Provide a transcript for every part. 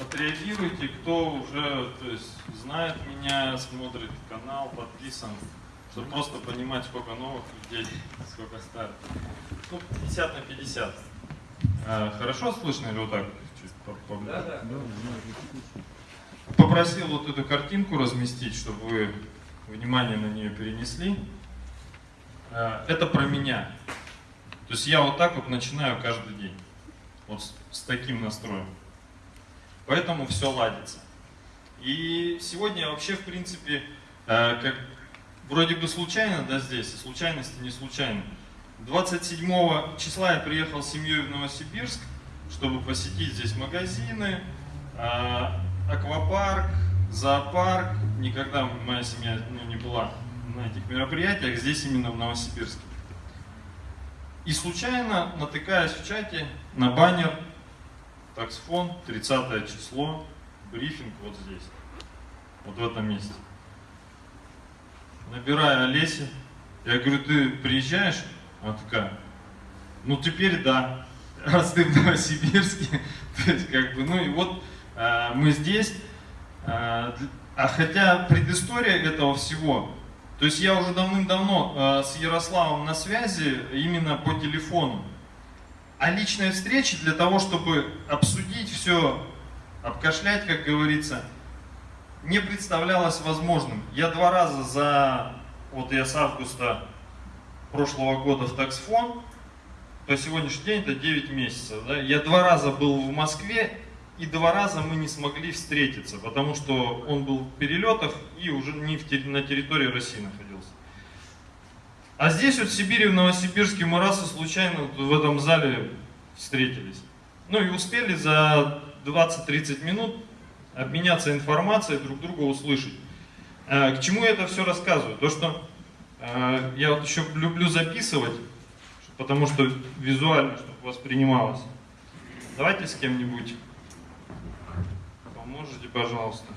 отреагируйте, кто уже то есть, знает меня, смотрит канал, подписан, чтобы просто понимать, сколько новых людей, сколько старых. Ну, 50 на 50. А, хорошо слышно или вот так? Чуть по- по- Да, да. Попросил вот эту картинку разместить, чтобы вы внимание на нее перенесли. А, Это про меня. То есть я вот так вот начинаю каждый день. Вот с, с таким настроем. Поэтому все ладится. И сегодня вообще, в принципе, э, как вроде бы случайно, да, здесь, а случайности не случайно. 27 числа я приехал с семьей в Новосибирск, чтобы посетить здесь магазины, э, аквапарк, зоопарк. Никогда моя семья ну, не была на этих мероприятиях, здесь именно в Новосибирске. И случайно натыкаюсь в чате на баннер таксфон, 30 число, брифинг вот здесь, вот в этом месте. Набираю Олеси, я говорю, ты приезжаешь? Она такая, ну теперь да, раз ты в Новосибирске, то есть как бы, ну и вот а, мы здесь, д- а хотя предыстория этого всего, то есть я уже давным-давно а, с Ярославом на связи именно по телефону. А личная встреча для того, чтобы обсудить все, обкашлять, как говорится, не представлялось возможным. Я два раза за, вот я с августа прошлого года в таксфон, по сегодняшний день это 9 месяцев, да, я два раза был в Москве, и два раза мы не смогли встретиться, потому что он был в перелетах и уже не в на территории России находился. А здесь вот в Сибири, в Новосибирске мы раз и случайно вот в этом зале встретились. Ну и успели за 20-30 минут обменяться информацией, друг друга услышать. Э, К чему я это все рассказываю? То, что э, я вот еще люблю записывать, потому что визуально, чтобы воспринималось. Давайте с кем-нибудь поможете, пожалуйста.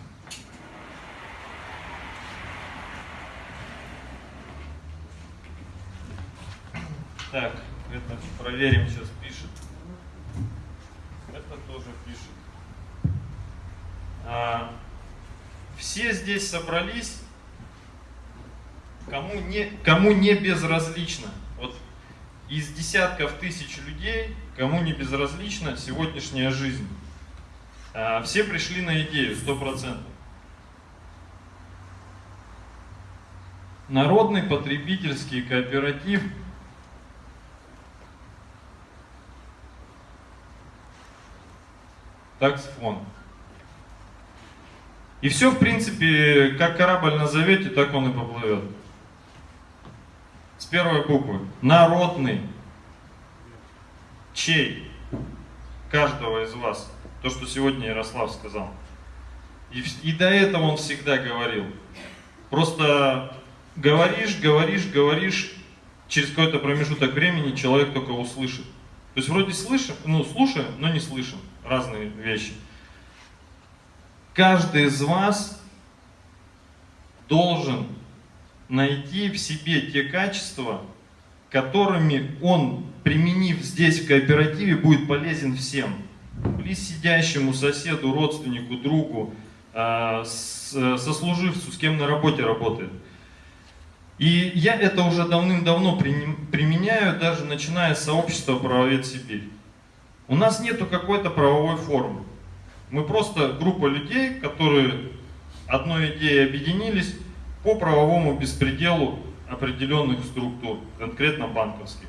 Так, это проверим, сейчас пишет. Это тоже пишет. А, все здесь собрались, кому не, кому не безразлично. Вот из десятков тысяч людей, кому не безразлична сегодняшняя жизнь. А, все пришли на идею, сто процентов. Народный потребительский кооператив таксфон. И все, в принципе, как корабль назовете, так он и поплывет. С первой буквы. Народный. Чей? Каждого из вас. То, что сегодня Ярослав сказал. И, и до этого он всегда говорил. Просто говоришь, говоришь, говоришь, через какой-то промежуток времени человек только услышит. То есть вроде слышим, ну слушаем, но не слышим. Разные вещи. Каждый из вас должен найти в себе те качества, которыми он, применив здесь в кооперативе, будет полезен всем. Близ сидящему соседу, родственнику, другу, а, с- сослуживцу, с кем на работе работает. И я это уже давным-давно применяю, даже начиная с сообщества «Правовед Сибирь». У нас нету какой-то правовой формы. Мы просто группа людей, которые одной идеей объединились по правовому беспределу определенных структур, конкретно банковских.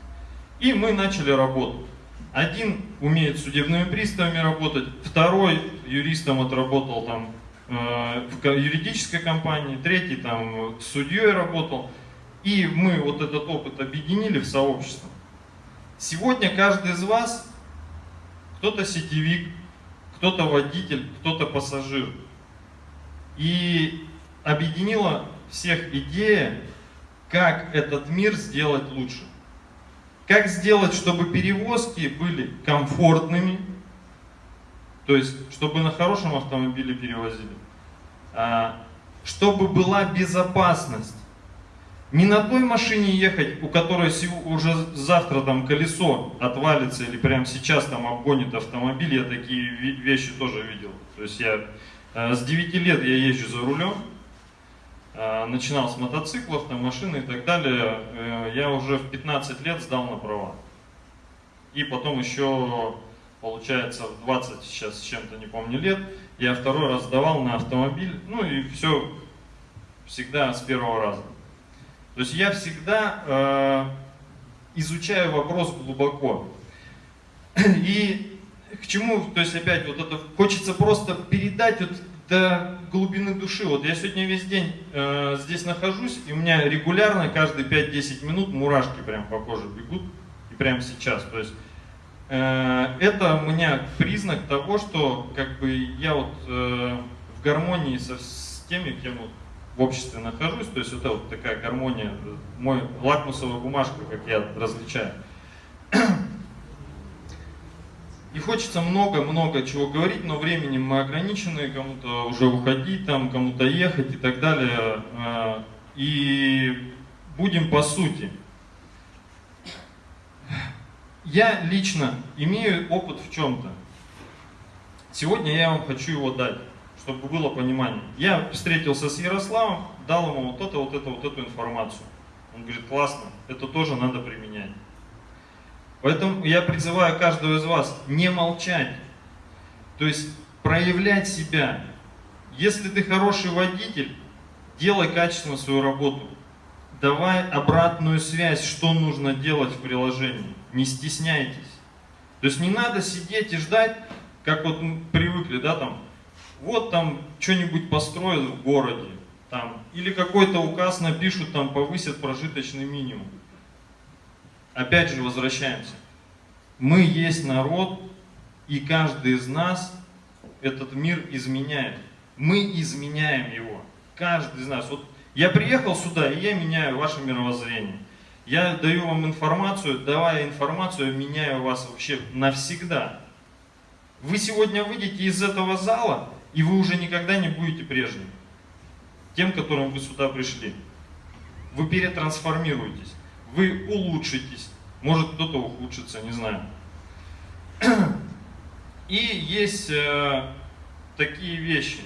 И мы начали работу. Один умеет судебными приставами работать, второй юристом отработал там э, в ко- юридической компании, третий там с судьей работал. И мы вот этот опыт объединили в сообщество. Сегодня каждый из вас, кто-то сетевик, кто-то водитель, кто-то пассажир. И объединила всех идея, как этот мир сделать лучше. Как сделать, чтобы перевозки были комфортными, то есть, чтобы на хорошем автомобиле перевозили, а, чтобы была безопасность. Не на той машине ехать, у которой уже завтра там колесо отвалится или прямо сейчас там обгонит автомобиль. Я такие вещи тоже видел. То есть я э, с 9 лет я езжу за рулем, э, начинал с мотоциклов, там, машины и так далее. Э, я уже в 15 лет сдал на права. И потом еще, получается, в 20 сейчас с чем-то, не помню, лет, я второй раз сдавал на автомобиль. Ну и все всегда с первого раза. То есть я всегда э, изучаю вопрос глубоко. И к чему, то есть опять вот это хочется просто передать вот до глубины души. Вот я сегодня весь день э, здесь нахожусь, и у меня регулярно каждые 5-10 минут мурашки прям по коже бегут, и прямо сейчас. То есть э, это у меня признак того, что как бы я вот э, в гармонии со, с теми, кем вот в обществе нахожусь, то есть это вот такая гармония, мой лакмусовая бумажка, как я различаю. И хочется много-много чего говорить, но временем мы ограничены, кому-то уже уходить, там, кому-то ехать и так далее. А, и будем по сути. Я лично имею опыт в чем-то. Сегодня я вам хочу его дать чтобы было понимание. Я встретился с Ярославом, дал ему вот это, вот это, вот эту информацию. Он говорит, классно, это тоже надо применять. Поэтому я призываю каждого из вас не молчать, то есть проявлять себя. Если ты хороший водитель, делай качественно свою работу. Давай обратную связь, что нужно делать в приложении. Не стесняйтесь. То есть не надо сидеть и ждать, как вот мы привыкли, да, там, вот там что-нибудь построят в городе, там, или какой-то указ напишут, там повысят прожиточный минимум. Опять же возвращаемся. Мы есть народ, и каждый из нас этот мир изменяет. Мы изменяем его. Каждый из нас. Вот я приехал сюда, и я меняю ваше мировоззрение. Я даю вам информацию, давая информацию, меняю вас вообще навсегда. Вы сегодня выйдете из этого зала, и вы уже никогда не будете прежним, тем, которым вы сюда пришли. Вы перетрансформируетесь, вы улучшитесь, может кто-то ухудшится, не знаю. И есть э, такие вещи.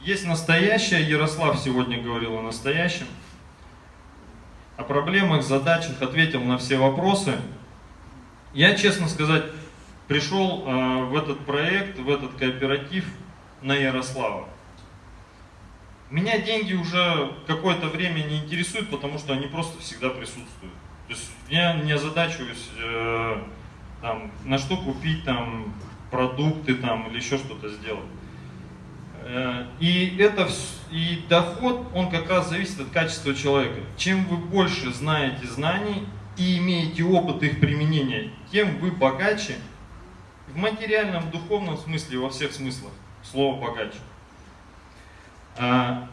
Есть настоящее, Ярослав сегодня говорил о настоящем, о проблемах, задачах, ответил на все вопросы. Я, честно сказать, пришел э, в этот проект, в этот кооператив на Ярослава. Меня деньги уже какое-то время не интересуют, потому что они просто всегда присутствуют. То есть я не озадачиваюсь, э, там, на что купить там, продукты там, или еще что-то сделать. Э, и, это, и доход, он как раз зависит от качества человека. Чем вы больше знаете знаний и имеете опыт их применения, тем вы богаче материальном, духовном смысле, во всех смыслах слово богаче. А,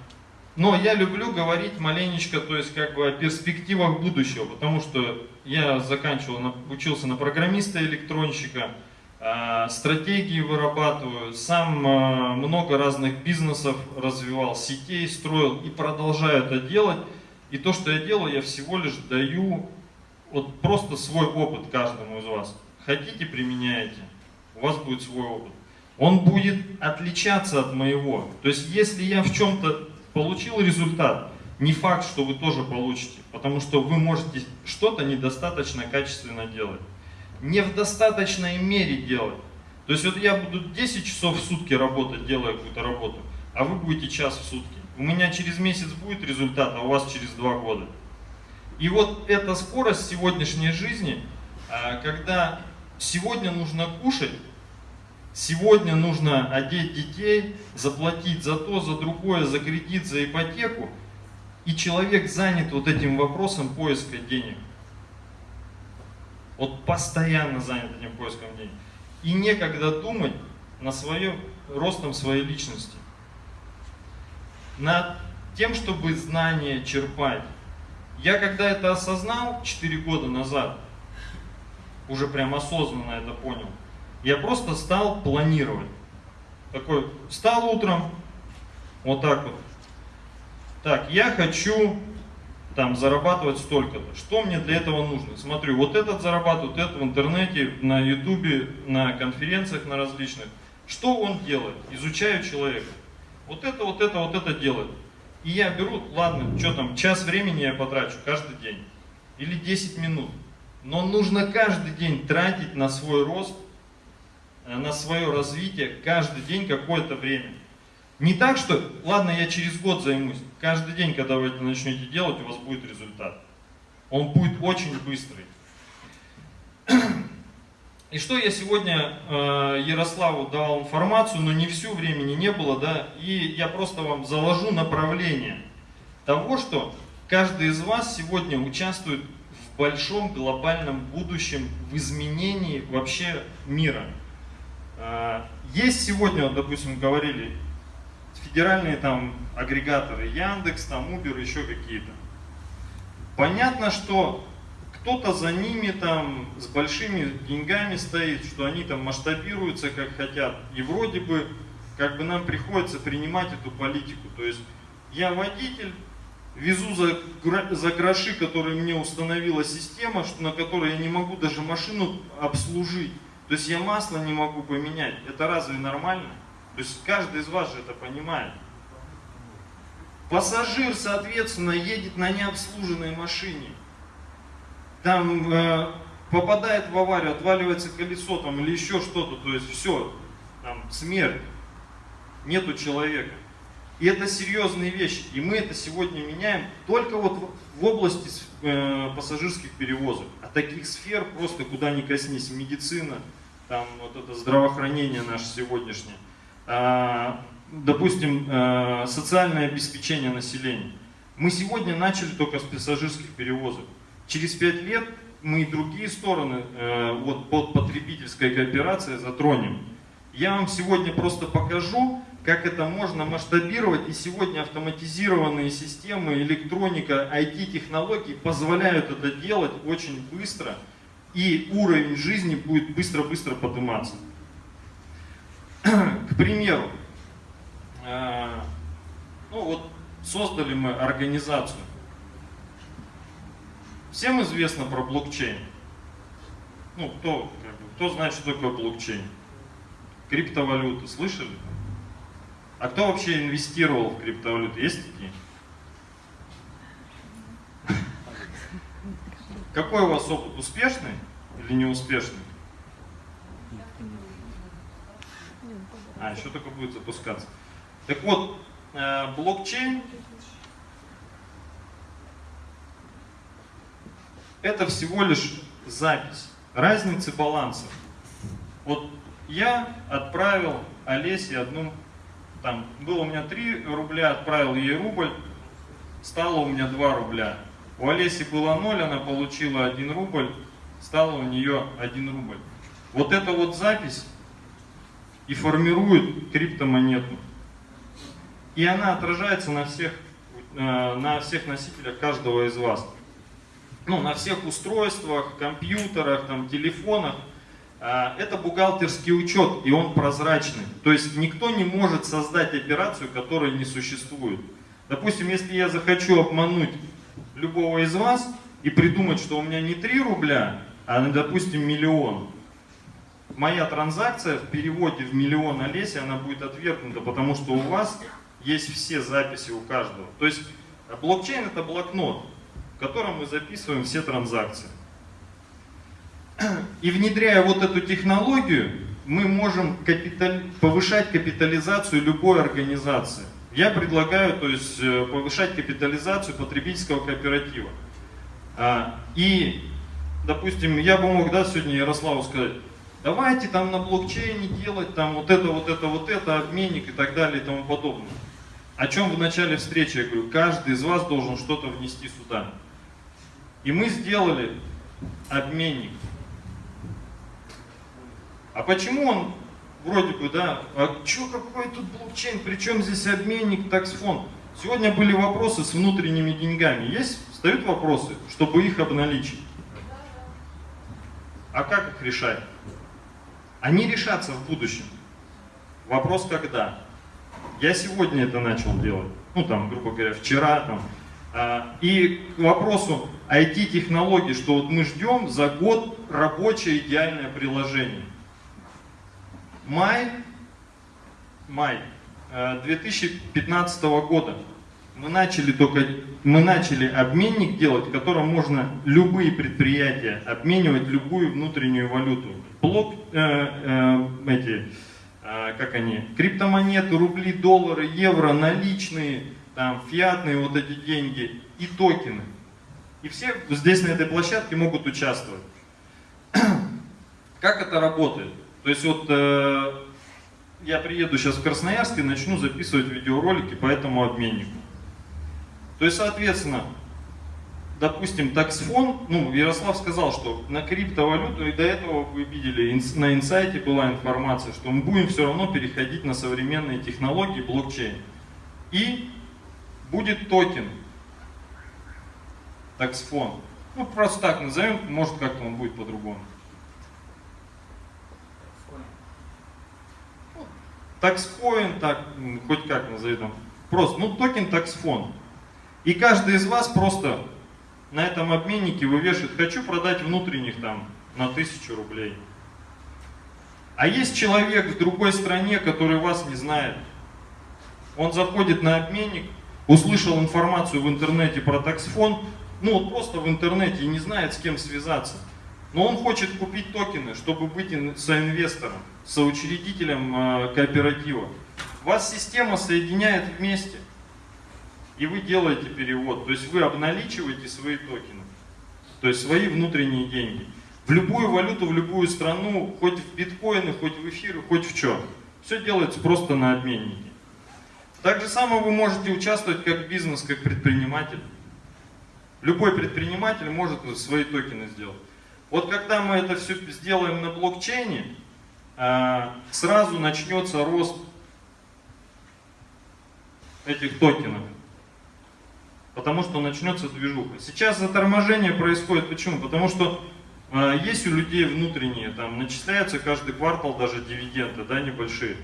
но я люблю говорить маленечко, то есть как бы о перспективах будущего, потому что я заканчивал, учился на программиста электронщика, а, стратегии вырабатываю, сам а, много разных бизнесов развивал, сетей строил и продолжаю это делать. И то, что я делаю, я всего лишь даю вот просто свой опыт каждому из вас. Хотите, применяете у вас будет свой опыт. Он будет отличаться от моего. То есть, если я в чем-то получил результат, не факт, что вы тоже получите, потому что вы можете что-то недостаточно качественно делать. Не в достаточной мере делать. То есть вот я буду 10 часов в сутки работать, делая какую-то работу, а вы будете час в сутки. У меня через месяц будет результат, а у вас через два года. И вот эта скорость сегодняшней жизни, а, когда сегодня нужно кушать, сегодня нужно одеть детей, заплатить за то, за другое, за кредит, за ипотеку, и человек занят вот этим вопросом поиска денег. Вот постоянно занят этим поиском денег. И некогда думать на свое, ростом своей личности. Над тем, чтобы знания черпать. Я когда это осознал 4 года назад, уже прям осознанно это понял. Я просто стал планировать. Такой, встал утром, вот так вот, так, я хочу там зарабатывать столько-то. Что мне для этого нужно? Смотрю, вот этот зарабатывает, это в интернете, на ютубе, на конференциях на различных. Что он делает? Изучаю человека. Вот это, вот это, вот это делает. И я беру, ладно, что там, час времени я потрачу каждый день. Или 10 минут. Но нужно каждый день тратить на свой рост, э, на свое развитие, каждый день какое-то время. Не так, что, ладно, я через год займусь. Каждый день, когда вы это начнете делать, у вас будет результат. Он будет очень быстрый. И что я сегодня э, Ярославу давал информацию, но не всю времени не было, да, и я просто вам заложу направление того, что каждый из вас сегодня участвует в большом глобальном будущем, в изменении вообще мира. Э, есть сегодня, допустим, говорили, федеральные там агрегаторы Яндекс, там Uber, еще какие-то. Понятно, что кто-то за ними там с большими деньгами стоит, что они там масштабируются как хотят. И вроде бы как бы нам приходится принимать эту политику. То есть я водитель, везу за, за гроши, которые мне установила система, на которой я не могу даже машину обслужить. То есть я масло не могу поменять. Это разве нормально? То есть каждый из вас же это понимает. Пассажир, соответственно, едет на необслуженной машине. Там э, попадает в аварию, отваливается колесо там или еще что-то. То есть все, там смерть. Нету человека. И это серьезные вещи. И мы это сегодня меняем только вот в области э, пассажирских перевозок. А таких сфер просто куда ни коснись. Медицина, там вот это здравоохранение наше сегодняшнее. А, допустим, а, социальное обеспечение населения. Мы сегодня начали только с пассажирских перевозок. Через пять лет мы и другие стороны а, вот, под потребительской кооперацией затронем. Я вам сегодня просто покажу, как это можно масштабировать. И сегодня автоматизированные системы, электроника, IT-технологии позволяют это делать очень быстро. И уровень жизни будет быстро-быстро подниматься. К примеру, э, ну вот создали мы организацию. Всем известно про блокчейн. Ну, кто, кто знает, что такое блокчейн? Криптовалюты, слышали? А кто вообще инвестировал в криптовалюты? Есть такие? Какой у вас опыт? Успешный или неуспешный? А, еще только будет запускаться. Так вот, э, блокчейн это всего лишь запись разницы балансов. Вот я отправил Олесе одну, там было у меня 3 рубля, отправил ей рубль, стало у меня 2 рубля. У Олеси было 0, она получила 1 рубль, стало у нее 1 рубль. Вот эта вот запись и формирует криптомонету. И она отражается на всех, э, на всех носителях каждого из вас. Ну, на всех устройствах, компьютерах, там, телефонах. Э, это бухгалтерский учет, и он прозрачный. То есть никто не может создать операцию, которая не существует. Допустим, если я захочу обмануть любого из вас и придумать, что у меня не 3 рубля, а, допустим, миллион, моя транзакция в переводе в миллион Олеси, она будет отвергнута, потому что у вас есть все записи у каждого. То есть блокчейн это блокнот, в котором мы записываем все транзакции. И внедряя вот эту технологию, мы можем капиталь... повышать капитализацию любой организации. Я предлагаю то есть, э, повышать капитализацию потребительского кооператива. А, и, допустим, я бы мог да, сегодня Ярославу сказать, давайте там на блокчейне делать там вот это, вот это, вот это, обменник и так далее и тому подобное. О чем в начале встречи я говорю, каждый из вас должен что-то внести сюда. И мы сделали обменник. А почему он вроде бы, да, а что какой тут блокчейн, причем здесь обменник, таксфонд? Сегодня были вопросы с внутренними деньгами. Есть, встают вопросы, чтобы их обналичить. А как их решать? Они решатся в будущем. Вопрос когда. Я сегодня это начал делать. ну там, грубо говоря, вчера там. А, и к вопросу IT-технологий, что вот мы ждем за год рабочее идеальное приложение. Май, май 2015 э, года мы начали только мы начали обменник делать, в котором можно любые предприятия обменивать любую внутреннюю валюту. Блок, э, э, эти, э, как они, криптомонеты, рубли, доллары, евро, наличные, там, фиатные вот эти деньги и токены. И все здесь на этой площадке могут участвовать. Как это работает? То есть вот э, я приеду сейчас в Красноярск и начну записывать видеоролики по этому обменнику. То есть, соответственно, допустим, таксфон, ну, Ярослав сказал, что на криптовалюту, и до этого вы видели, на инсайте была информация, что мы будем все равно переходить на современные технологии блокчейн. И будет токен, таксфон. Ну, просто так назовем, может как-то он будет по-другому. Такскоин, так, хоть как назовем. Просто, ну, токен таксфон. И каждый из вас просто на этом обменнике вывешивает, хочу продать внутренних там на тысячу рублей. А есть человек в другой стране, который вас не знает. Он заходит на обменник, услышал информацию в интернете про таксфон, ну вот просто в интернете и не знает с кем связаться. Но он хочет купить токены, чтобы быть соинвестором, соучредителем э, кооператива. Вас система соединяет вместе и вы делаете перевод. То есть вы обналичиваете свои токены, то есть свои внутренние деньги. В любую валюту, в любую страну, хоть в биткоины, хоть в эфиры, хоть в чем. Все делается просто на обменнике. Так же самое вы можете участвовать как бизнес, как предприниматель. Любой предприниматель может свои токены сделать. Вот когда мы это все сделаем на блокчейне, сразу начнется рост этих токенов потому что начнется движуха. Сейчас заторможение происходит, почему? Потому что э, есть у людей внутренние, там начисляются каждый квартал даже дивиденды, да, небольшие.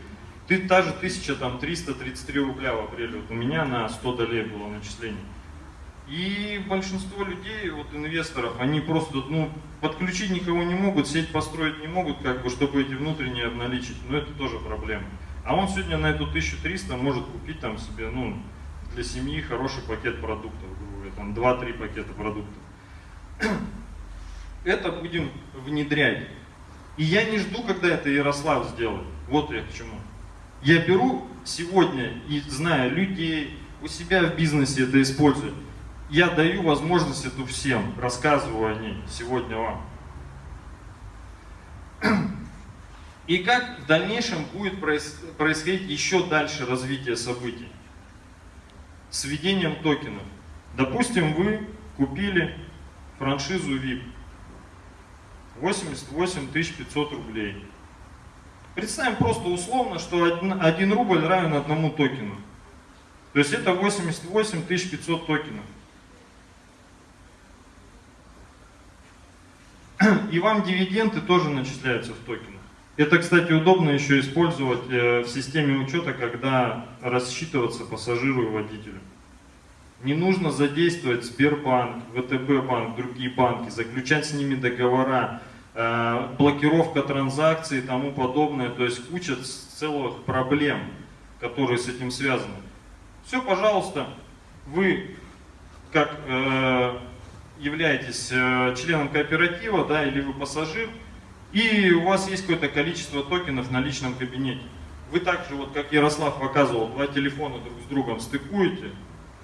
Ты та же 1333 рубля в апреле, вот у меня на 100 долей было начисление. И большинство людей, вот инвесторов, они просто ну, подключить никого не могут, сеть построить не могут, как бы, чтобы эти внутренние обналичить. Но это тоже проблема. А он сегодня на эту 1300 может купить там себе, ну, для семьи хороший пакет продуктов, там 2-3 пакета продуктов. Это будем внедрять. И я не жду, когда это Ярослав сделает. Вот я к чему. Я беру сегодня и зная людей, у себя в бизнесе это использую. Я даю возможность эту всем, рассказываю о ней сегодня вам. И как в дальнейшем будет происходить еще дальше развитие событий с введением токенов. Допустим, вы купили франшизу VIP 88 500 рублей. Представим просто условно, что 1 рубль равен одному токену. То есть это 88 500 токенов. И вам дивиденды тоже начисляются в токенах. Это, кстати, удобно еще использовать э, в системе учета, когда рассчитываться пассажиру и водителю. Не нужно задействовать Сбербанк, ВТБ банк, другие банки, заключать с ними договора, э, блокировка транзакций и тому подобное. То есть куча целых проблем, которые с этим связаны. Все, пожалуйста, вы как э, являетесь членом кооператива, да, или вы пассажир, и у вас есть какое-то количество токенов на личном кабинете. Вы также, вот как Ярослав показывал, два телефона друг с другом стыкуете,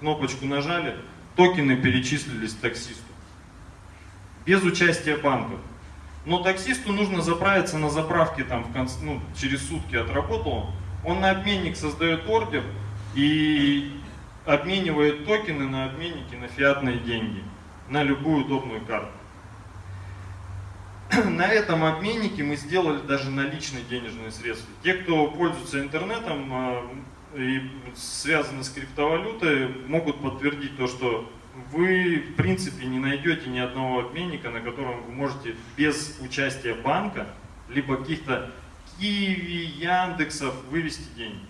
кнопочку нажали, токены перечислились таксисту. Без участия банков. Но таксисту нужно заправиться на заправке там в конце, ну, через сутки отработал. Он на обменник создает ордер и обменивает токены на обменники на фиатные деньги, на любую удобную карту. на этом обменнике мы сделали даже наличные денежные средства. Те, кто пользуется интернетом а, и связаны с криптовалютой, могут подтвердить то, что вы в принципе не найдете ни одного обменника, на котором вы можете без участия банка, либо каких-то Киви, Яндексов вывести деньги.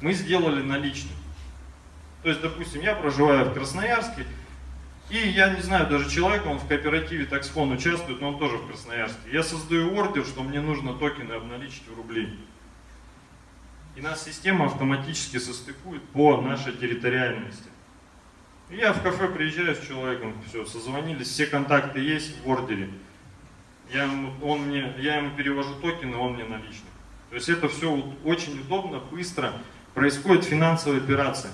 Мы сделали наличные. То есть, допустим, я проживаю в Красноярске, и я не знаю, даже человек, он в кооперативе таксфон участвует, но он тоже в Красноярске. Я создаю ордер, что мне нужно токены обналичить в рубли. И нас система автоматически состыкует по нашей территориальности. Я в кафе приезжаю с человеком, все, созвонились, все контакты есть в ордере. Я ему, он мне, я ему перевожу токены, он мне наличные. То есть это все очень удобно, быстро, происходит финансовая операция.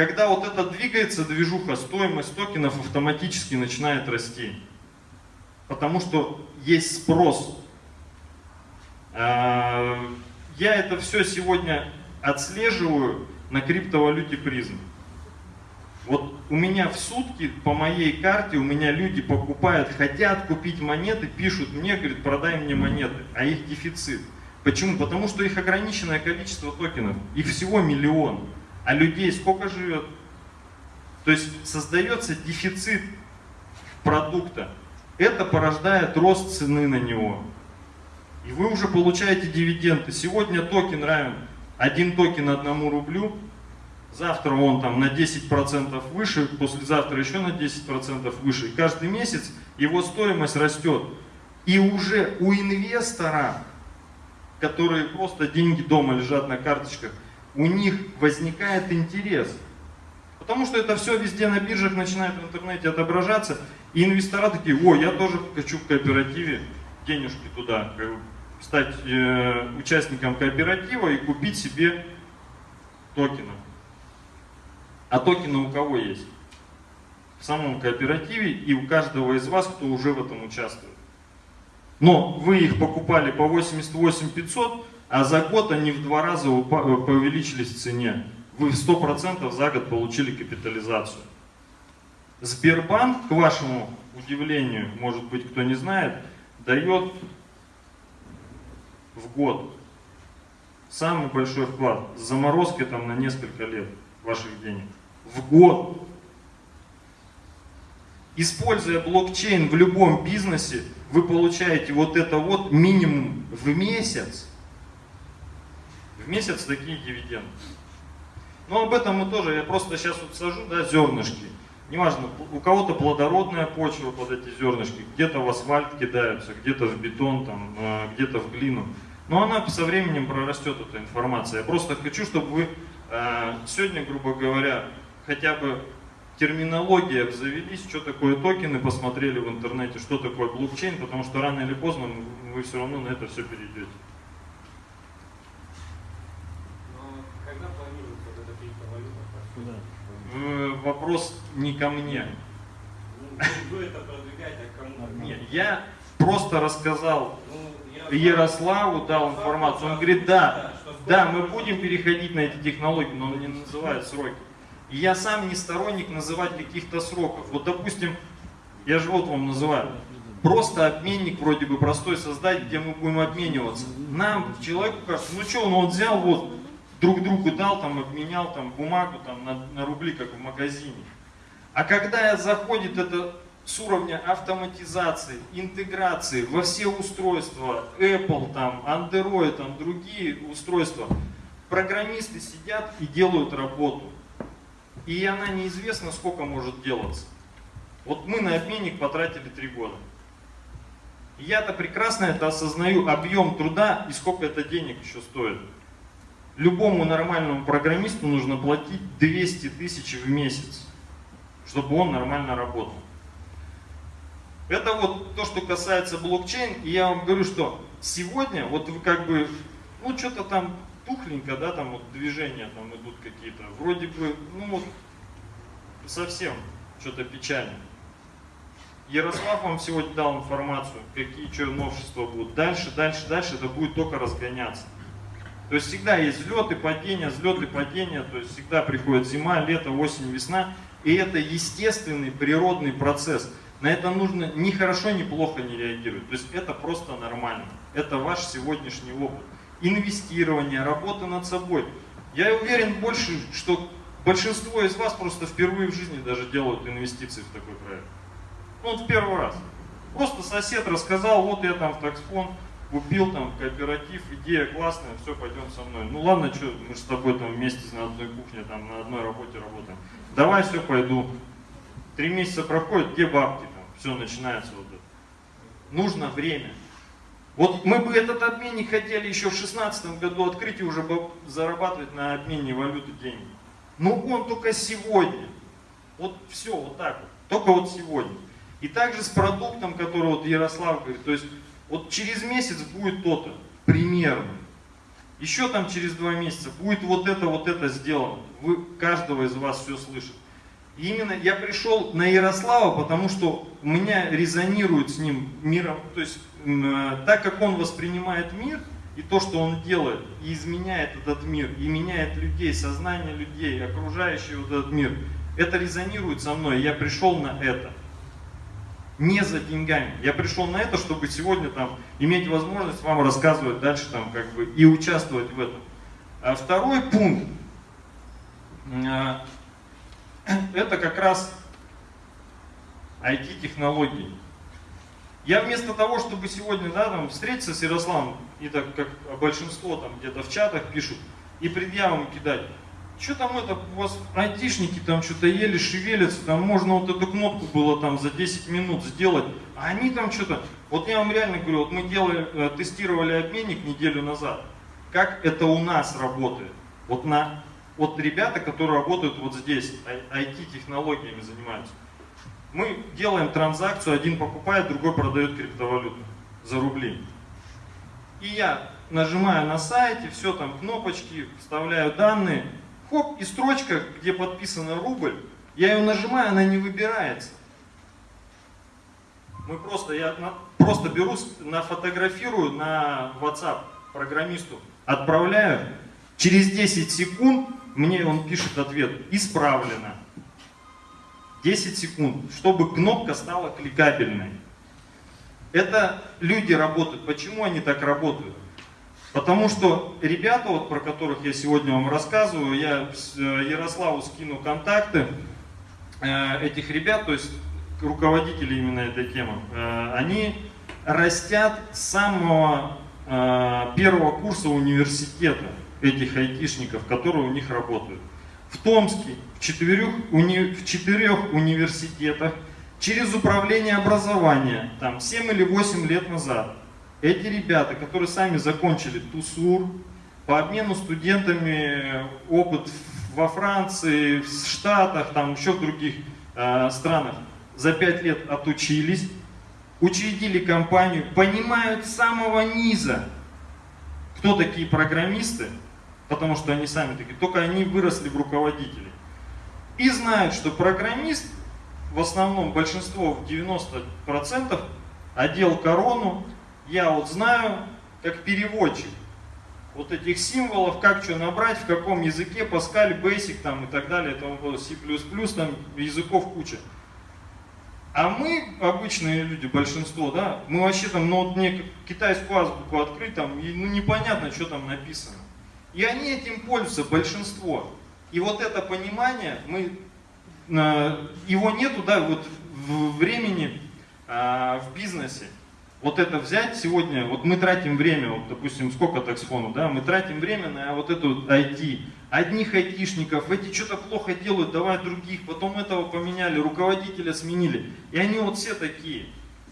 Когда вот это двигается движуха, стоимость токенов автоматически начинает расти. Потому что есть спрос. А, я это все сегодня отслеживаю на криптовалюте призм. Вот у меня в сутки по моей карте, у меня люди покупают, хотят купить монеты, пишут мне, говорят, продай мне монеты, а их дефицит. Почему? Потому что их ограниченное количество токенов, их всего миллион, а людей сколько живет? То есть создается дефицит продукта. Это порождает рост цены на него. И вы уже получаете дивиденды. Сегодня токен равен, один токен одному рублю, завтра он там на 10% выше, послезавтра еще на 10% выше. Каждый месяц его стоимость растет. И уже у инвестора, которые просто деньги дома лежат на карточках, у них возникает интерес. Потому что это все везде на биржах начинает в интернете отображаться. И инвестора такие, о, я тоже хочу в кооперативе денежки туда, стать э, участником кооператива и купить себе токены. А токены у кого есть? В самом кооперативе и у каждого из вас, кто уже в этом участвует. Но вы их покупали по 88 500, а за год они в два раза увеличились в цене. Вы в 100% за год получили капитализацию. Сбербанк, к вашему удивлению, может быть кто не знает, дает в год самый большой вклад с заморозкой там на несколько лет ваших денег в год. Используя блокчейн в любом бизнесе, вы получаете вот это вот минимум в месяц. В месяц такие дивиденды. Но об этом мы тоже, я просто сейчас вот сажу, да, зернышки. Неважно, у кого-то плодородная почва под эти зернышки, где-то в асфальт кидаются, где-то в бетон, там, э, где-то в глину. Но она со временем прорастет, эта информация. Я просто хочу, чтобы вы э, сегодня, грубо говоря, хотя бы терминология обзавелись, что такое токены, посмотрели в интернете, что такое блокчейн, потому что рано или поздно вы все равно на это все перейдете. Вопрос не ко мне. Ну, вы это продвигаете, а кому? Нет, я просто рассказал ну, Ярославу, дал информацию. Он говорит, да, да, мы будем переходить на эти технологии, но он не называет сроки. И я сам не сторонник называть каких-то сроков. Вот, допустим, я же вот вам называю, просто обменник вроде бы простой создать, где мы будем обмениваться. Нам, человеку кажется, ну что, он вот взял, вот, друг другу дал, там, обменял там, бумагу там, на, на рубли, как в магазине. А когда заходит это с уровня автоматизации, интеграции во все устройства, Apple, там, Android, там, другие устройства, программисты сидят и делают работу и она неизвестно сколько может делаться. Вот мы на обменник потратили три года. Я-то прекрасно это осознаю, объем труда и сколько это денег еще стоит. Любому нормальному программисту нужно платить 200 тысяч в месяц, чтобы он нормально работал. Это вот то, что касается блокчейн. И я вам говорю, что сегодня, вот вы как бы, ну что-то там тухленько, да, там вот движения там идут какие-то, вроде бы, ну вот совсем что-то печально. Ярослав вам сегодня дал информацию, какие что новшества будут. Дальше, дальше, дальше это будет только разгоняться. То есть всегда есть взлеты, падения, взлеты, падения, то есть всегда приходит зима, лето, осень, весна. И это естественный природный процесс. На это нужно ни хорошо, ни плохо не реагировать. То есть это просто нормально. Это ваш сегодняшний опыт инвестирования, работы над собой. Я уверен больше, что большинство из вас просто впервые в жизни даже делают инвестиции в такой проект. Ну, вот в первый раз. Просто сосед рассказал, вот я там в таксфон, купил там кооператив, идея классная, все, пойдем со мной. Ну ладно, что, мы же с тобой там вместе на одной кухне, там на одной работе работаем. Давай, все, пойду. Три месяца проходит, где бабки там? Все, начинается вот это. Нужно время. Вот мы бы этот обменник хотели еще в 2016 году открыть и уже зарабатывать на обмене валюты деньги. Но он только сегодня. Вот все, вот так вот. Только вот сегодня. И также с продуктом, который вот Ярослав говорит, то есть вот через месяц будет то-то, примерно. Еще там через два месяца будет вот это, вот это сделано. Вы, каждого из вас все слышит. И именно я пришел на Ярослава, потому что у меня резонирует с ним миром, то есть э, так как он воспринимает мир, и то, что он делает, и изменяет этот мир, и меняет людей, сознание людей, окружающий вот этот мир, это резонирует со мной, я пришел на это не за деньгами. Я пришел на это, чтобы сегодня там иметь возможность вам рассказывать дальше там как бы и участвовать в этом. А второй пункт, а, это как раз IT-технологии. Я вместо того, чтобы сегодня да, там, встретиться с Ярославом, и так как большинство там где-то в чатах пишут, и предъявам кидать, что там это, у вас айтишники там что-то еле шевелятся, там можно вот эту кнопку было там за 10 минут сделать, а они там что-то, вот я вам реально говорю, вот мы делали, э, тестировали обменник неделю назад, как это у нас работает, вот на, вот ребята, которые работают вот здесь, IT-технологиями занимаются, мы делаем транзакцию, один покупает, другой продает криптовалюту за рубли. И я нажимаю на сайте, все там кнопочки, вставляю данные, хоп, и строчка, где подписано рубль, я ее нажимаю, она не выбирается. Мы просто, я на, просто беру, нафотографирую на WhatsApp программисту, отправляю, через 10 секунд мне он пишет ответ, исправлено. 10 секунд, чтобы кнопка стала кликабельной. Это люди работают. Почему они так работают? Потому что ребята, вот, про которых я сегодня вам рассказываю, я э, Ярославу скину контакты э, этих ребят, то есть руководители именно этой темы, э, они растят с самого первого курса университета этих айтишников, которые у них работают. В Томске, в четырех, уни, в четырех университетах, через управление образования, там 7 или 8 лет назад, эти ребята, которые сами закончили ТУСУР, по обмену студентами опыт во Франции, в Штатах, там еще в других э, странах, за пять лет отучились, учредили компанию, понимают с самого низа, кто такие программисты, потому что они сами такие, только они выросли в руководители. И знают, что программист, в основном большинство, в 90%, одел корону, я вот знаю, как переводчик, вот этих символов, как что набрать, в каком языке, Pascal, Basic там и так далее, там C++, там языков куча. А мы, обычные люди, большинство, да, мы вообще там, ну вот мне китайскую азбуку открыть, там, и, ну непонятно, что там написано. И они этим пользуются, большинство. И вот это понимание, мы, э, его нету, да, вот в времени э, в бизнесе вот это взять сегодня, вот мы тратим время, вот допустим, сколько таксфону, да, мы тратим время на вот эту IT, одних айтишников, эти что-то плохо делают, давай других, потом этого поменяли, руководителя сменили, и они вот все такие.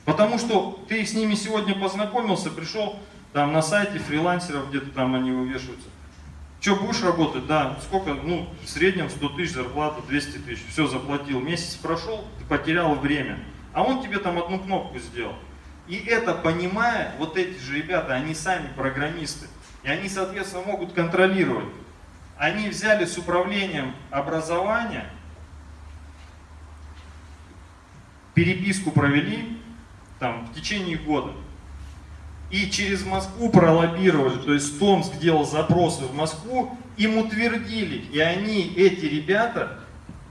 Потому что ты с ними сегодня познакомился, пришел там на сайте фрилансеров, где-то там они вывешиваются. Что, будешь работать? Да. Сколько? Ну, в среднем 100 тысяч зарплата, 200 тысяч. Все, заплатил. Месяц прошел, ты потерял время. А он тебе там одну кнопку сделал. И это понимая, вот эти же ребята, они сами программисты. И они, соответственно, могут контролировать. Они взяли с управлением образования, переписку провели там, в течение года. И через Москву пролоббировали, то есть Томск делал запросы в Москву, им утвердили. И они, эти ребята,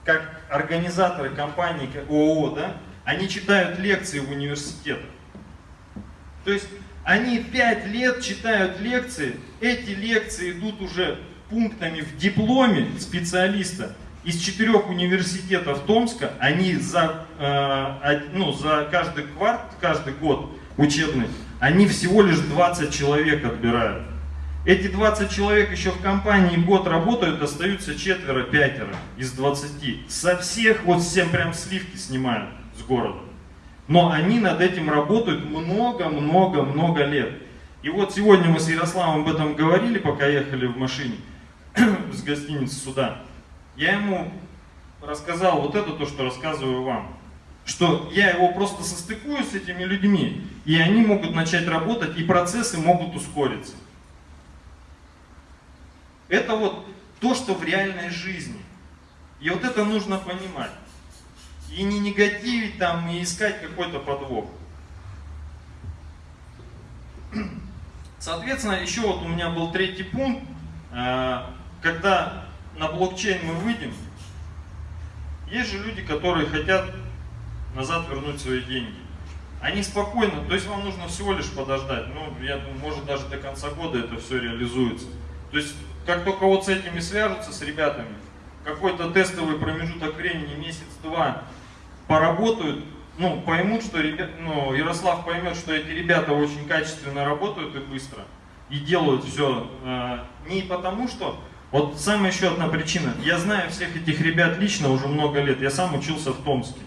как организаторы компании ООО, да, они читают лекции в университетах. То есть они пять лет читают лекции, эти лекции идут уже пунктами в дипломе специалиста из четырех университетов Томска, они за, э, ну, за каждый кварт, каждый год учебный, они всего лишь 20 человек отбирают. Эти 20 человек еще в компании год работают, остаются четверо, пятеро из 20. Со всех вот всем прям сливки снимают с города. Но они над этим работают много-много-много лет. И вот сегодня мы с Ярославом об этом говорили, пока ехали в машине с гостиницы сюда. Я ему рассказал вот это то, что рассказываю вам. Что я его просто состыкую с этими людьми, и они могут начать работать, и процессы могут ускориться. Это вот то, что в реальной жизни. И вот это нужно понимать. И не негативить там, и искать какой-то подвох. Соответственно, еще вот у меня был третий пункт. А, когда на блокчейн мы выйдем, есть же люди, которые хотят назад вернуть свои деньги. Они спокойно, то есть вам нужно всего лишь подождать. Ну, я думаю, может даже до конца года это все реализуется. То есть как только вот с этими свяжутся, с ребятами, какой-то тестовый промежуток времени, месяц-два, поработают, ну, поймут, что ребят, ну, Ярослав поймет, что эти ребята очень качественно работают и быстро, и делают все э, не потому, что... Вот самая еще одна причина. Я знаю всех этих ребят лично уже много лет. Я сам учился в Томске.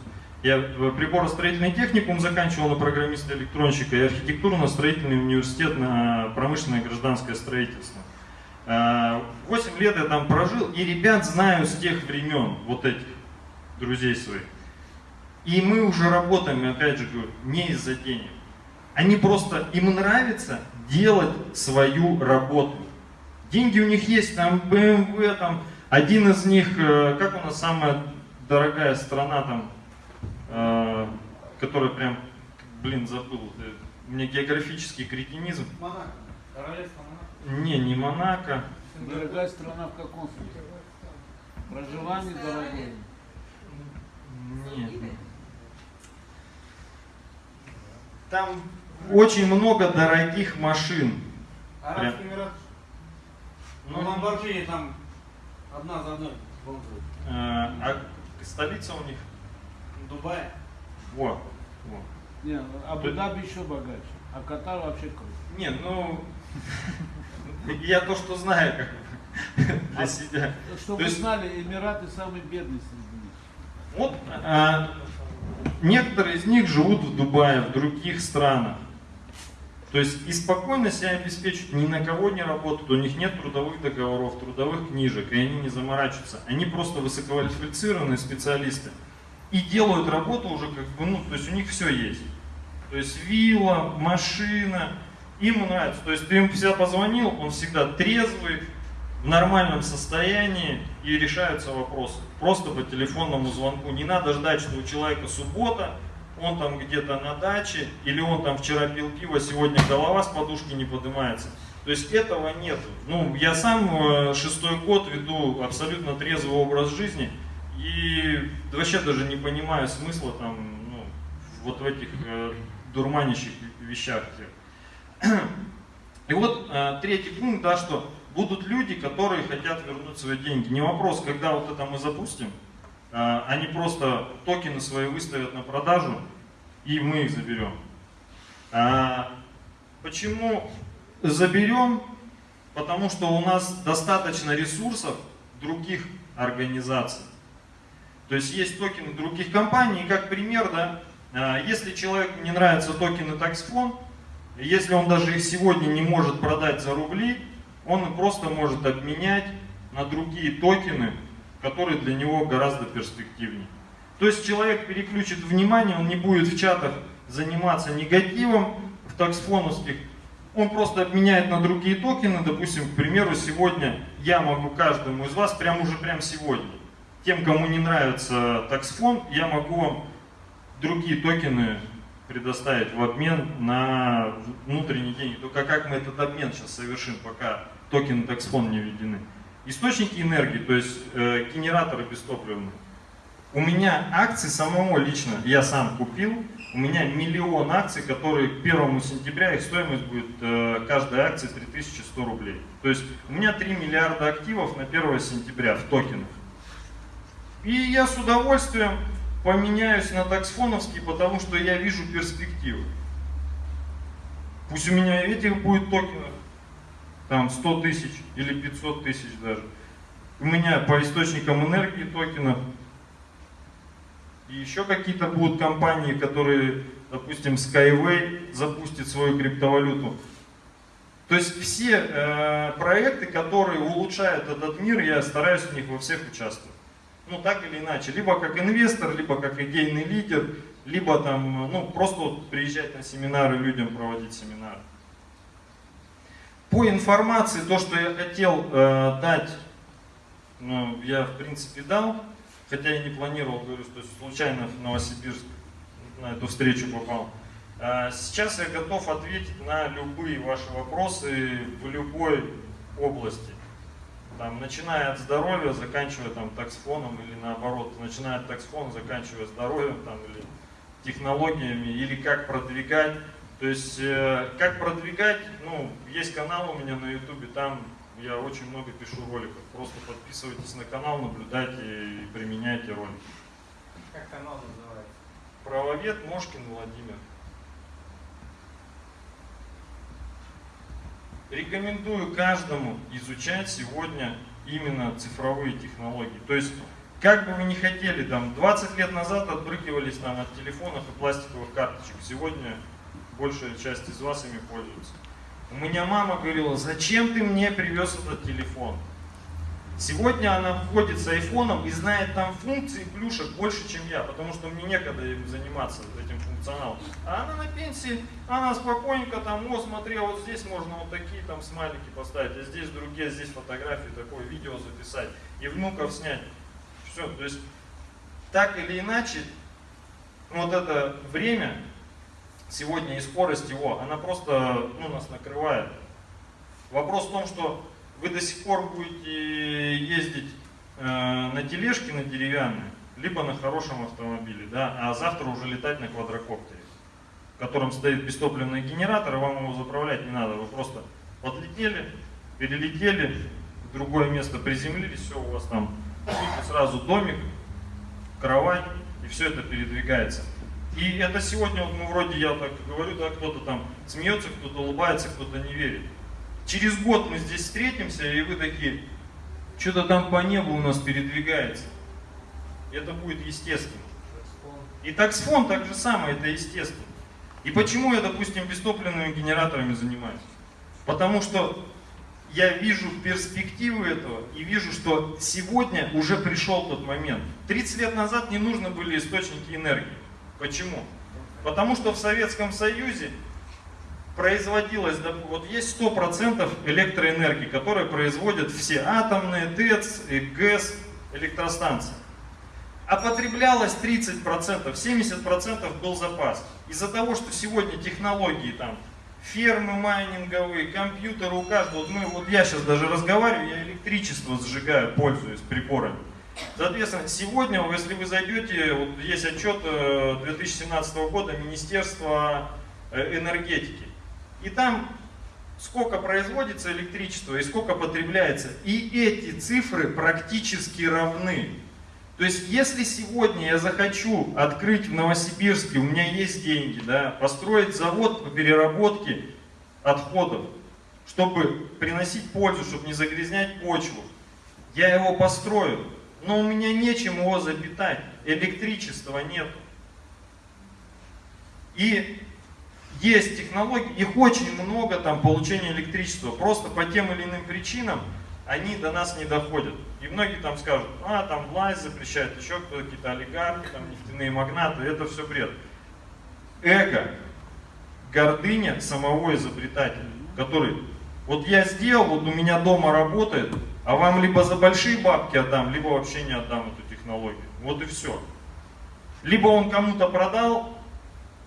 Я приборостроительный техникум заканчивал на программиста-электронщика и архитектурно-строительный университет на промышленное гражданское строительство. 8 э, лет я там прожил, и ребят знаю с тех времен, вот этих друзей своих. И мы уже работаем, опять же говорю, не из-за денег. Они просто, им нравится делать свою работу. Деньги у них есть, там BMW, там один из них, э, как у нас самая дорогая страна там, э, которая прям, блин, забыл, у меня географический кретинизм. Монако, королевство не, не Монако. Дорогая страна в каком смысле? Проживание дорогое. Нет. Там очень много дорогих машин. Арабский Эмират. Ну, Ламборджини там одна за одной. э, а столица у них? Дубай. Во, во. Не, Абу-Даби еще богаче, а Катар вообще круто. Не, ну, я то, что знаю, как бы, для себя. Чтобы вы знали, Эмираты самые бедные среди них. Вот а, некоторые из них живут в Дубае, в других странах. То есть и спокойно себя обеспечивают, ни на кого не работают, у них нет трудовых договоров, трудовых книжек, и они не заморачиваются. Они просто высококвалифицированные специалисты и делают работу уже как бы, ну, то есть у них все есть. То есть вилла, машина, им нравится. То есть ты им всегда позвонил, он всегда трезвый, в нормальном состоянии и решаются вопросы. Просто по телефонному звонку. Не надо ждать, что у человека суббота, он там где-то на даче, или он там вчера пил пиво, сегодня голова с подушки не поднимается. То есть этого нету. Ну, я сам э, шестой год веду абсолютно трезвый образ жизни и вообще даже не понимаю смысла там, ну, вот в этих э, дурманящих вещах. И вот э, третий пункт, да, что будут люди, которые хотят вернуть свои деньги. Не вопрос, когда вот это мы запустим, э, они просто токены свои выставят на продажу, и мы их заберем. А, почему заберем? Потому что у нас достаточно ресурсов других организаций. То есть есть токены других компаний, и как пример, да, а, если человеку не нравятся токены TaxFond, если он даже их сегодня не может продать за рубли, он просто может обменять на другие токены, которые для него гораздо перспективнее. То есть человек переключит внимание, он не будет в чатах заниматься негативом, в таксфоновских, он просто обменяет на другие токены, допустим, к примеру, сегодня я могу каждому из вас, прямо уже прямо сегодня, тем, кому не нравится таксфон, я могу вам другие токены предоставить в обмен на внутренние деньги. Только как мы этот обмен сейчас совершим, пока токены таксфон не введены. Источники энергии, то есть э, генераторы бестопливные. У меня акции самого лично, я сам купил, у меня миллион акций, которые к 1 сентября, их стоимость будет э, каждой акции 3100 рублей. То есть у меня 3 миллиарда активов на 1 сентября в токенах. И я с удовольствием поменяюсь на таксфоновский, потому что я вижу перспективы. Пусть у меня этих будет токенов, там 100 тысяч или 500 тысяч даже. У меня по источникам энергии токенов. И еще какие-то будут компании, которые, допустим, Skyway запустит свою криптовалюту. То есть все э, проекты, которые улучшают этот мир, я стараюсь в них во всех участвовать. Ну так или иначе, либо как инвестор, либо как идейный лидер, либо там, ну просто вот приезжать на семинары, людям проводить семинары. По информации, то, что я хотел э, дать, ну, я в принципе дал, хотя я не планировал, говорю, что случайно в Новосибирск на эту встречу попал. А, сейчас я готов ответить на любые ваши вопросы в любой области. Там, начиная от здоровья, заканчивая там таксфоном или наоборот, начиная от таксфона, заканчивая здоровьем там, или технологиями, или как продвигать. То есть, э, как продвигать, ну, есть канал у меня на ютубе, там я очень много пишу роликов. Просто подписывайтесь на канал, наблюдайте и применяйте ролики. Как канал называется? Правовед Мошкин Владимир. Рекомендую каждому изучать сегодня именно цифровые технологии. То есть, как бы вы ни хотели, там, 20 лет назад отбрыкивались там, от телефонов и пластиковых карточек. Сегодня большая часть из вас ими пользуется. У меня мама говорила, зачем ты мне привез этот телефон? Сегодня она входит с айфоном и знает там функции плюшек больше, чем я, потому что мне некогда им заниматься этим функционалом. А она на пенсии, она спокойненько там, о, смотри, а вот здесь можно вот такие там смайлики поставить, а здесь другие, а здесь фотографии, такое видео записать и внуков снять. Все, то есть так или иначе, вот это время сегодня и скорость его, она просто ну, нас накрывает. Вопрос в том, что вы до сих пор будете ездить э, на тележке на деревянной, либо на хорошем автомобиле, да, а завтра уже летать на квадрокоптере, в котором стоит бестопливный генератор, и вам его заправлять не надо, вы просто подлетели, перелетели, в другое место приземлились, все, у вас там сразу домик, кровать, и все это передвигается. И это сегодня, вот мы вроде, я так говорю, да, кто-то там смеется, кто-то улыбается, кто-то не верит. Через год мы здесь встретимся, и вы такие, что-то там по небу у нас передвигается. Это будет естественно. И таксфон так же самое, это естественно. И почему я, допустим, бестопливными генераторами занимаюсь? Потому что я вижу перспективы этого и вижу, что сегодня уже пришел тот момент. 30 лет назад не нужны были источники энергии. Почему? Потому что в Советском Союзе производилось, вот есть 100% электроэнергии, которые производят все атомные, ТЭЦ, ГЭС, электростанции. А потреблялось 30%, 70% был запас. Из-за того, что сегодня технологии там, фермы майнинговые, компьютеры у каждого, вот, мы, вот я сейчас даже разговариваю, я электричество сжигаю, пользуюсь приборами. Соответственно, сегодня, если вы зайдете, вот есть отчет 2017 э, года Министерства э, энергетики. И там сколько производится электричества и сколько потребляется. И эти цифры практически равны. То есть, если сегодня я захочу открыть в Новосибирске, у меня есть деньги, да, построить завод по переработке отходов, чтобы приносить пользу, чтобы не загрязнять почву, я его построю, но у меня нечем его запитать, электричества нет. И есть технологии, их очень много там получения электричества, просто по тем или иным причинам они до нас не доходят. И многие там скажут, а там власть запрещает, еще кто-то, какие-то олигархи, там нефтяные магнаты, это все бред. Эго, гордыня самого изобретателя, который, вот я сделал, вот у меня дома работает, а вам либо за большие бабки отдам, либо вообще не отдам эту технологию. Вот и все. Либо он кому-то продал,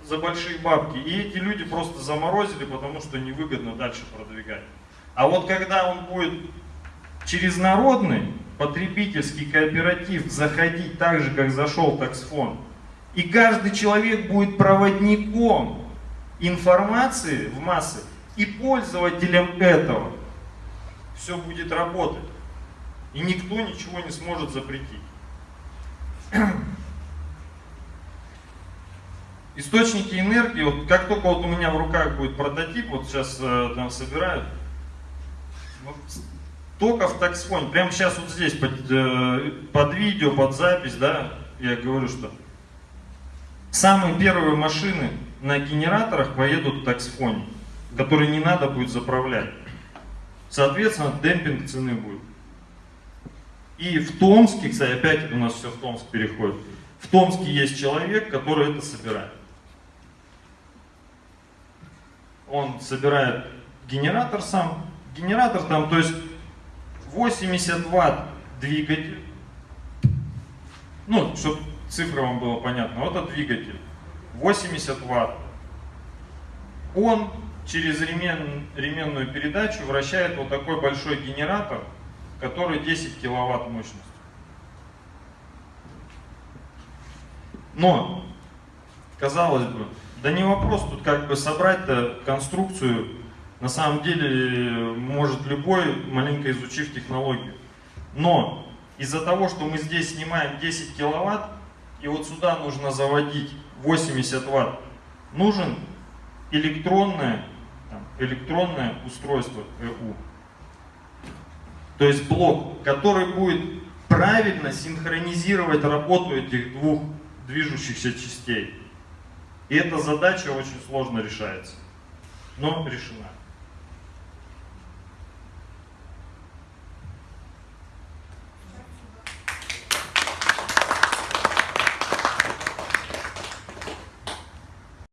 за большие бабки. И эти люди просто заморозили, потому что невыгодно дальше продвигать. А вот когда он будет через народный потребительский кооператив заходить так же, как зашел таксфон, и каждый человек будет проводником информации в массы и пользователем этого, все будет работать. И никто ничего не сможет запретить. источники энергии, вот как только вот у меня в руках будет прототип, вот сейчас э, там собирают, вот только в таксфоне, прямо сейчас вот здесь под, э, под видео, под запись, да, я говорю, что самые первые машины на генераторах поедут в таксфоне, которые не надо будет заправлять. Соответственно, демпинг цены будет. И в Томске, кстати, опять у нас все в Томск переходит. В Томске есть человек, который это собирает. Он собирает генератор сам. Генератор там, то есть 80 ватт двигатель. Ну, чтобы цифра вам было понятно. Вот это двигатель. 80 ватт. Он через ремен, ременную передачу вращает вот такой большой генератор, который 10 киловатт мощности. Но, казалось бы, да не вопрос тут как бы собрать-то конструкцию, на самом деле может любой, маленько изучив технологию. Но из-за того, что мы здесь снимаем 10 киловатт, и вот сюда нужно заводить 80 ватт, нужен электронное, там, электронное устройство ЭУ. То есть блок, который будет правильно синхронизировать работу этих двух движущихся частей. И эта задача очень сложно решается, но решена.